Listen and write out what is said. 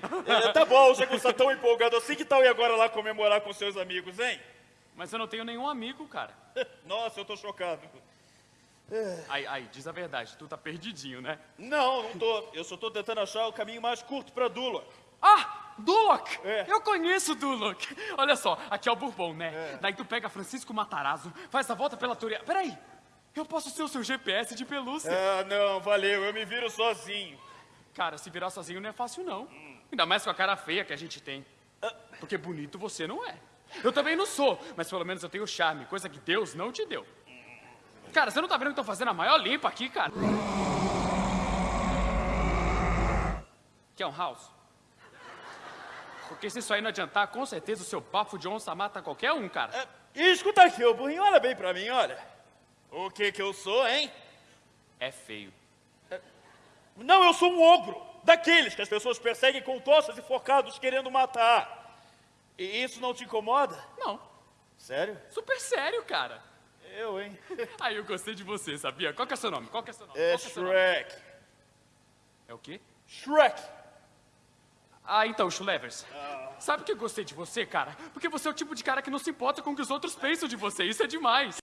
É, tá bom, já que você tá tão empolgado assim, que tal ir agora lá comemorar com seus amigos, hein? Mas eu não tenho nenhum amigo, cara. Nossa, eu tô chocado. Ai, ai, diz a verdade, tu tá perdidinho, né? Não, não tô. Eu só tô tentando achar o caminho mais curto pra Dula. Ah, Duloc! É. Eu conheço o Duloc. Olha só, aqui é o Bourbon, né? Daí tu pega Francisco Matarazzo, faz a volta pela Toria... Peraí, eu posso ser o seu GPS de pelúcia. Ah, não, valeu, eu me viro sozinho. Cara, se virar sozinho não é fácil, não. Ainda mais com a cara feia que a gente tem. Porque bonito você não é. Eu também não sou, mas pelo menos eu tenho charme, coisa que Deus não te deu. Cara, você não tá vendo que estão fazendo a maior limpa aqui, cara? Quer um house? Porque se isso aí não adiantar, com certeza o seu bafo de onça mata qualquer um, cara. E escuta aqui, ô burrinho, olha bem pra mim, olha. O que que eu sou, hein? É feio. Não, eu sou um ogro. Daqueles que as pessoas perseguem com tochas e focados querendo matar. E isso não te incomoda? Não, Sério? super sério, cara. Eu, hein? Aí eu gostei de você, sabia? Qual que é seu nome? Qual que é seu nome? É é seu nome? Shrek. É o quê? Shrek. Ah, então, Schulevers. Sabe por que eu gostei de você, cara? Porque você é o tipo de cara que não se importa com o que os outros pensam de você. Isso é demais.